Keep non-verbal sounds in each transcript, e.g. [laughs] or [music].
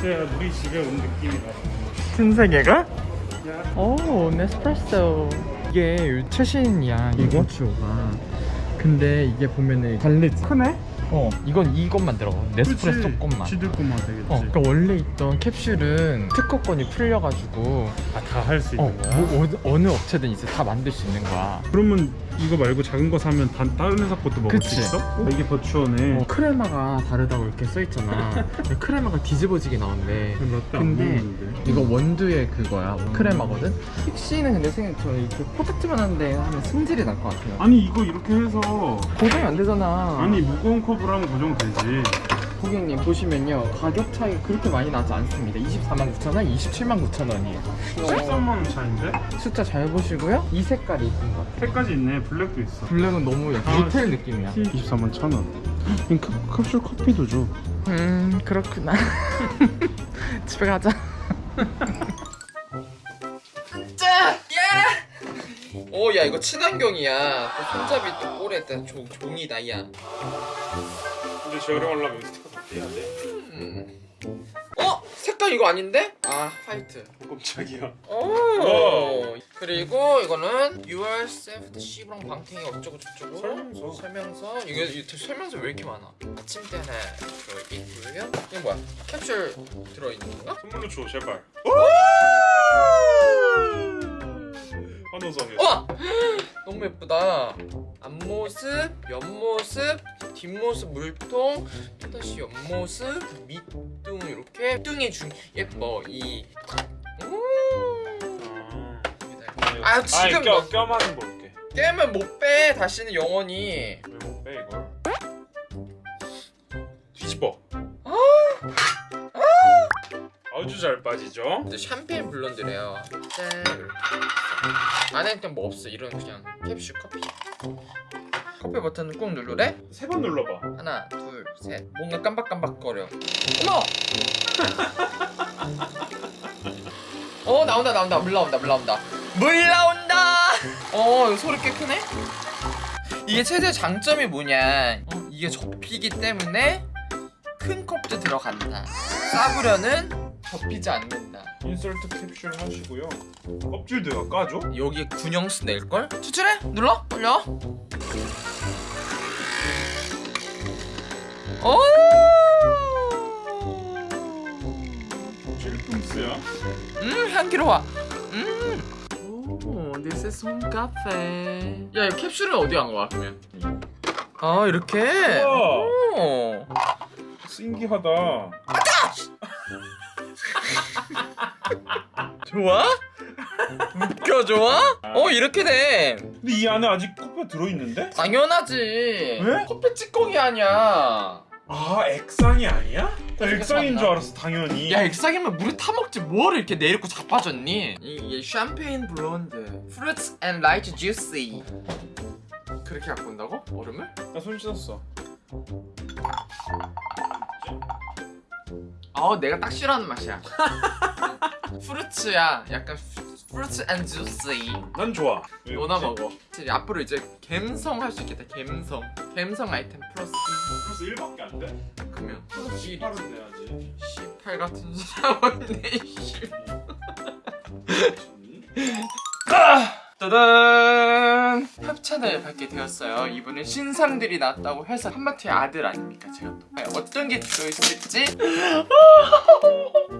진짜 우리 집에 온 느낌이다. 신세계가? 오 네스프레소 이게 최신이야 이거 치오가 근데 이게 보면은 다르지 크네? 어 이건 이것만 들어가 네스프레소 것만 지들 것만 되겠지. 어 그러니까 원래 있던 캡슐은 특허권이 풀려가지고 아, 다 할수 어, 있는 거야? 뭐, 어느- 어느 업체든 이제 다 만들 수 있는 거야 그러면 이거 말고 작은 거 사면 다, 다른 회사 것도 먹을 그치. 수 있어? 어, 이게 버추어네. 어, 크레마가 다르다고 이렇게 써있잖아 [laughs] 크레마가 뒤집어지게 나온대 몇대안 근데. 이거 원두의 그거야 크레마거든? 픽시는 근데 생각처럼 이렇게 포탁지만 한데 하면 승질이 날 것 같아요 아니 이거 이렇게 해서 고정이 안 되잖아 아니 무거운 컵으로 하면 고정되지. 고객님 보시면요 가격 차이 그렇게 많이 나지 않습니다 24만 9천원, 27만 9천원이에요 13만 원 차인데? 숫자 잘 보시고요 이 색깔이 이쁜 것 같아요 색까지 있네. 블랙도 있어. 블랙은 너무 약간 아, 모텔 느낌이야 24만 천 원. 이 컵, 캡슐 커피도 줘. 음 그렇구나 [laughs] 집에 가자 짜! 예! 오야 이거 친환경이야 또 손잡이 또 종, 종이다 야 근데 재활용하려면. 음. 어? 색깔 이거 아닌데? 아 화이트 깜짝이야. 오 그리고 이거는 UR 세프트 시브랑 방탱이 어쩌고 저쩌고 설명서. 설명서 이거, 이거 설명서 왜 이렇게 많아 아침대 하나 들어있고요 이거 뭐야 캡슐 들어있는 건가? 선물로 줘 제발. 환호성에. 와! 너무 예쁘다 앞모습, 옆모습, 뒷모습 물통 또다시 옆모습, 밑둥 이렇게 밑둥이 중 예뻐 이 음. 아, 지금 껴, 너- 껴만은 볼게. 깨면 못 빼 다시는 영원히 왜 아주 잘 빠지죠? 샴페인 블론드래요. 짠 안에 일단 뭐 없어. 이런 그냥 캡슐 커피. 커피 버튼을 꾹 누르래? 세 번 눌러봐. 하나 둘셋. 뭔가 깜박깜박거려. 어머! [laughs] 어 나온다 나온다. 물 나온다 물 나온다. 물 나온다! 어 소리 꽤 크네? 이게 최대 장점이 뭐냐? 어, 이게 접히기 때문에 큰 컵도 들어간다. 싸구려는 접히지 않는다 인설트 캡슐 하시고요. 껍질도 까줘? 여기 군형수 낼걸? 추출해? 눌러? 올려 오 찔끔스야. 음 향기로워 음 오, this is home cafe 야, 이 캡슐은 어디 간 거야, 그러면? 아, 이렇게? 우와. 오 신기하다. 좋아? 웃겨, 좋아? 어, 이렇게 돼 근데 이 안에 아직 커피가 들어있는데? 당연하지 왜? 커피 찌꺼기 아니야 아 액상이 아니야? 나 액상인? 줄 알았어 당연히. 야, 액상이면 물에 타먹지 뭐를 이렇게 내리고 자빠졌니? 이게 샴페인 블론드 Fruits and light juicy 그렇게 갖고 온다고? 얼음을? 나 손 씻었어. 아 내가 딱 싫어하는 맛이야 [laughs] fruits야 약간 fruits and juicy 난 좋아. 왜 너나? 먹어 이제 앞으로 이제 갬성 할 수 있겠다 갬성 갬성 아이템 플러스 벌써 1밖에 안 돼? 1 그러면 1 18은 돼야지. 18 같은 사람인데 씨. 짜잔 협찬을 받게 되었어요. 이분은 신상들이 났다고 해서 팝마트의 아들 아닙니까? 제가 또. 과연 어떤 게 들어있을지.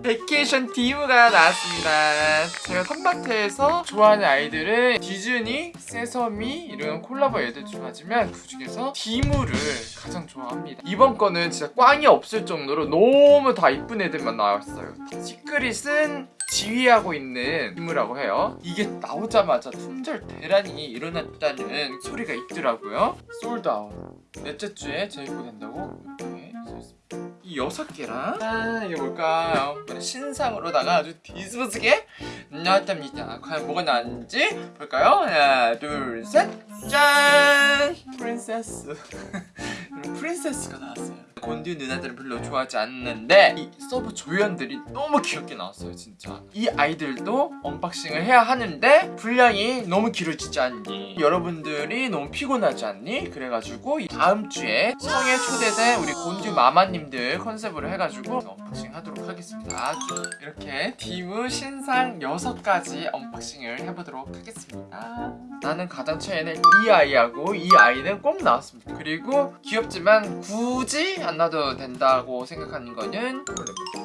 vacation 디무가 나왔습니다. 제가 팝마트에서 좋아하는 아이들은 디즈니, 세서미 이런 콜라보 애들 좋아하지만 그 중에서 디무를 가장 좋아합니다. 이번 거는 진짜 꽝이 없을 정도로 너무 다 이쁜 애들만 나왔어요. secret은 지휘하고 있는 디무라고 해요 이게 나오자마자 품절 대란이 일어났다는 소리가 있더라고요 sold out 넷째 주에 재입고된다고 이렇게 써있습니다 이 여섯 개랑 아 이게 뭘까요? 신상으로다가 아주 뒤집어지게 나왔답니다 과연 뭐가 나왔는지 볼까요? 하나 둘 셋 짠! princess [laughs] princess가 나왔어요. 곤듀 누나들은 별로 좋아하지 않는데 이 서브 조연들이 너무 귀엽게 나왔어요 진짜. 이 아이들도 unboxing을 해야 하는데 분량이 너무 길어지지 않니? 여러분들이 너무 피곤하지 않니? 그래가지고 이 다음 주에 성에 초대된 우리 곤듀 마마님들 컨셉으로 해가지고 unboxing 하도록 하겠습니다. 이렇게 디무 신상 6가지 unboxing을 해보도록 하겠습니다. 나는 가장 최애는 이 아이하고 이 아이는 꼭 나왔습니다. 그리고 귀엽지만 굳이 안 놔도 된다고 생각하는 거는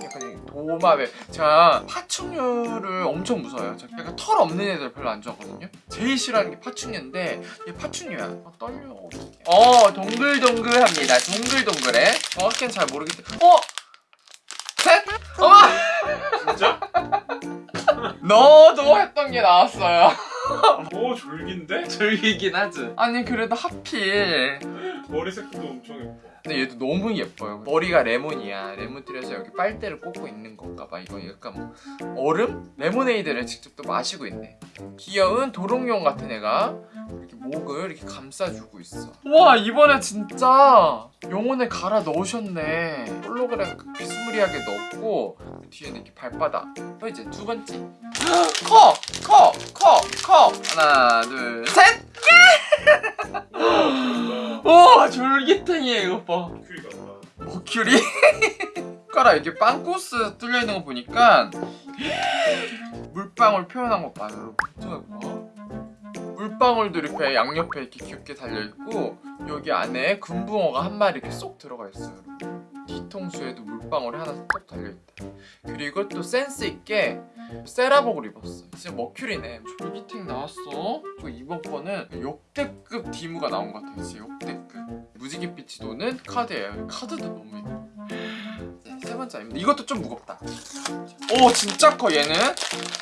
약간 도마뱀 제가 파충류를 엄청 무서워요 저 약간 털 없는 애들 별로 안 좋아하거든요 제일 싫어하는 게 파충류인데 얘 파충류야 어, 떨려 어떡해. 어 동글동글합니다 동글동글해 정확히는 잘 모르겠는데 어? 셋! 어머! 진짜? [laughs] 너도 했던 게 나왔어요 오 [laughs] 졸긴데? 즐기긴 하지 아니 그래도 하필 머리색도 엄청 예뻐 근데 얘도 너무 예뻐요. 머리가 레몬이야. 레몬트리에서 여기 빨대를 꽂고 있는 건가 봐 이거. 약간 뭐 얼음? 레모네이드를 직접 또 마시고 있네 귀여운 도롱뇽 같은 애가 이렇게 목을 이렇게 감싸주고 있어 와 이번에 진짜 영혼을 갈아 넣으셨네 홀로그램 그 비스무리하게 넣었고 그 뒤에는 이렇게 발바닥 또 이제 두 번째 [gasps] 커! 커! 커! 커! 하나 둘셋 오 졸귀탱이야 이거 봐 큐리 같다 [laughs] 머큐리? 손가락 이렇게 빵꾸 뚫려 있는 거 보니까 물방울 표현한 것 봐, 여러분. 봐. 물방울도 이렇게 양옆에 이렇게 귀엽게 달려 있고 여기 안에 금붕어가 한 마리 이렇게 쏙 들어가 있어요. 뒤통수에도 물방울이 하나 쏙 달려 있다. 그리고 또 센스 있게 세라복을 입었어. 진짜 머큐리네. 졸기탱 나왔어. 저 이번 거는 역대급 디무가 나온 것 같아요. 역대급. 무지개빛이 도는 카드예요. 카드도 너무 예뻐. 네, 세 번째 아닙니다. 이것도 좀 무겁다. 오 진짜 커 얘는.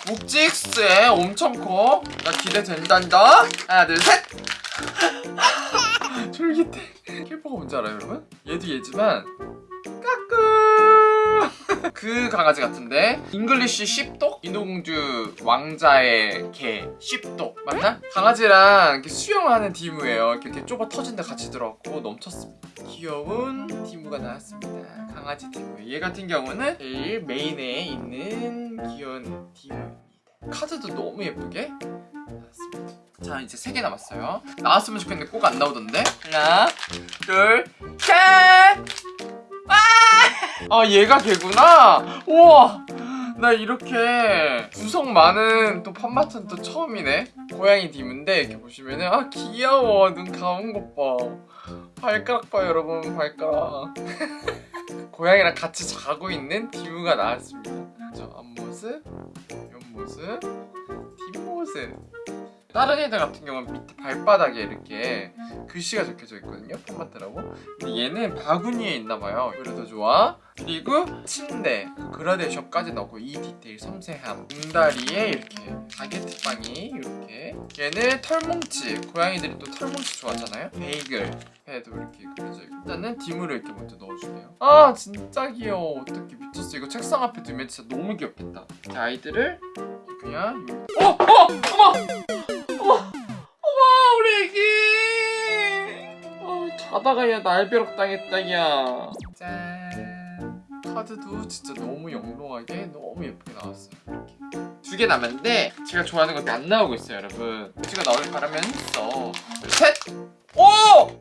묵직스에 엄청 커. 나 기대된단다. 하나 둘 셋. [laughs] 졸귀탱. 킬포가 뭔지 알아요 여러분? 얘도 얘지만 까꿍. [laughs] 그 강아지 같은데 English Sheepdog 인어공주 왕자의 개 Sheepdog 맞나? 강아지랑 이렇게 수영을 하는 디무예요 이렇게 좁아 터진데 같이 들어갔고 넘쳤습니다 귀여운 디무가 나왔습니다 강아지 디무 얘 같은 경우는 제일 메인에 있는 귀여운 디무입니다. 카드도 너무 예쁘게 나왔습니다. 자 이제 세 개 남았어요. 나왔으면 좋겠는데 꼭 안 나오던데? 하나 둘셋! 아! 얘가 걔구나? 우와! 나 이렇게 구성 많은 또 팜마트는 또 처음이네. 고양이 디문데 이렇게 보시면은 아 귀여워. 눈 감은 것봐. 발가락 봐 여러분. 발가락 [laughs] 고양이랑 같이 자고 있는 디무가 나왔습니다. 저 앞모습 옆모습 뒷모습 다른 애들 같은 경우는 밑에 발바닥에 이렇게 글씨가 적혀져 있거든요 폼마트라고. 근데 얘는 바구니에 있나봐요. 그래서 좋아. 그리고 침대 그 그라데이션까지 넣고 이 디테일 섬세함. 등다리에 이렇게 바게트 빵이 이렇게. 얘는 털뭉치. 고양이들이 또 털뭉치 좋아하잖아요. 베이글 해도 이렇게 그려져 있고. 일단은 디무를 이렇게 먼저 넣어주네요. 아 진짜 귀여워. 어떻게 미쳤어. 이거 책상 앞에 두면 진짜 너무 귀엽겠다. 이 아이들을 그냥 어! 어! 어머! 애기 어, 자다가 얘 날벼락 당했다 야 짠 카드도 진짜 너무 영롱하게 너무 예쁘게 나왔어요 이렇게 두 개 남았는데 제가 좋아하는 것도 안 나오고 있어요 여러분 제가 나올 바라면 있어 셋! 오!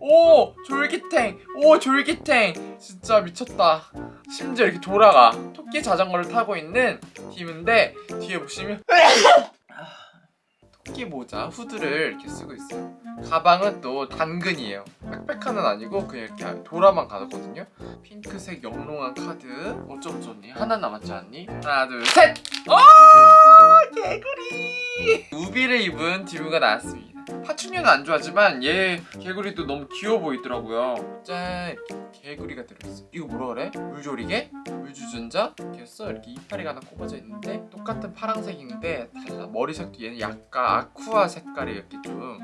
오! 졸기탱! 오 졸기탱! 진짜 미쳤다 심지어 이렇게 돌아가 토끼 자전거를 타고 있는 팀인데 뒤에 보시면 [laughs] 토끼 모자 후드를 이렇게 쓰고 있어요 가방은 또 당근이에요 빽빽한은 아니고 그냥 이렇게 돌아만 가거든요 핑크색 영롱한 카드 어쩜 좋니? 하나 남았지 않니? 하나 둘 셋 오! 개구리 우비를 입은 디무가 나왔습니다 파충류는 안 좋아하지만 얘 개구리도 너무 귀여워 보이더라고요. 짠! 개구리가 들어있어. 이거 뭐라 그래? 물조리개? 물주전자? 해서 이렇게 이파리가 하나 꼽아져 있는데 똑같은 파란색인데 달라. 머리색도 얘는 약간 아쿠아 색깔이 이렇게 좀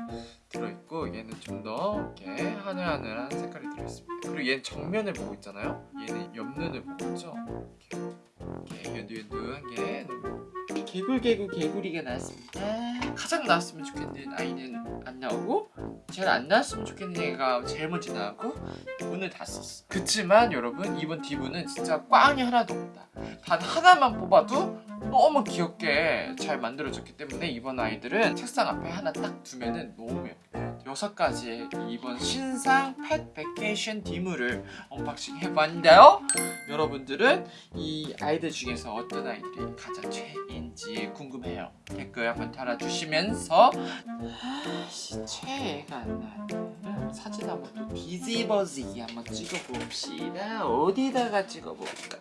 들어있고 얘는 좀 더 이렇게 하늘하늘한 색깔이 들어있습니다. 그리고 얘는 정면을 보고 있잖아요? 얘는 옆눈을 보고 있죠? 이렇게 이렇게 연두연두한 게 개굴 개굴 개구리가 나왔습니다. 가장 나왔으면 좋겠는 아이는 안 나오고 제일 안 나왔으면 좋겠는 애가 제일 먼저 나오고 운을 다 썼어. 그치만 여러분 이번 디무는 진짜 꽝이 하나도 없다. 단 하나만 뽑아도 너무 귀엽게 잘 만들어졌기 때문에 이번 아이들은 책상 앞에 하나 딱 두면은 너무 예뻐요. 여섯 가지의 이번 신상 pet vacation 디무를 unboxing 해봤는데요. 여러분들은 이 아이들 중에서 어떤 아이들이 가장 최애인지 궁금해요. 댓글 한번 달아주시면서 아씨 최애가 안 나네. 사진 한번 또 비지버지기 한번 찍어봅시다. 어디다가 찍어볼까?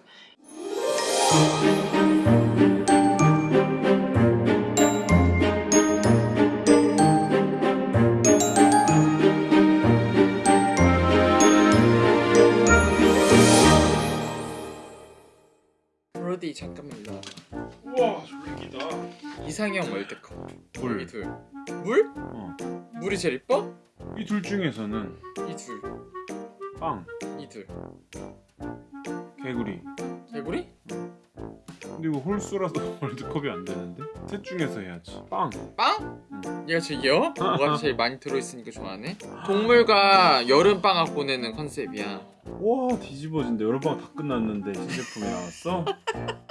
잠깐만 와봐. 우와 졸리기다. 이상형 월드컵 물. 이 둘. 물? 어. 물이 제일 이뻐? 이 둘 중에서는 이 둘. 빵, 이 둘. 개구리. 개구리? 근데 이거 홀수라서 [laughs] 월드컵이 안 되는데? 셋 중에서 해야지. 빵. 빵? 응. 얘가 제일 귀여워? [laughs] 뭐가 제일 많이 들어있으니까 좋아하네 동물과 여름방학 보내는 컨셉이야 와 뒤집어진다. 여름방 다 끝났는데 신제품이 나왔어? [laughs]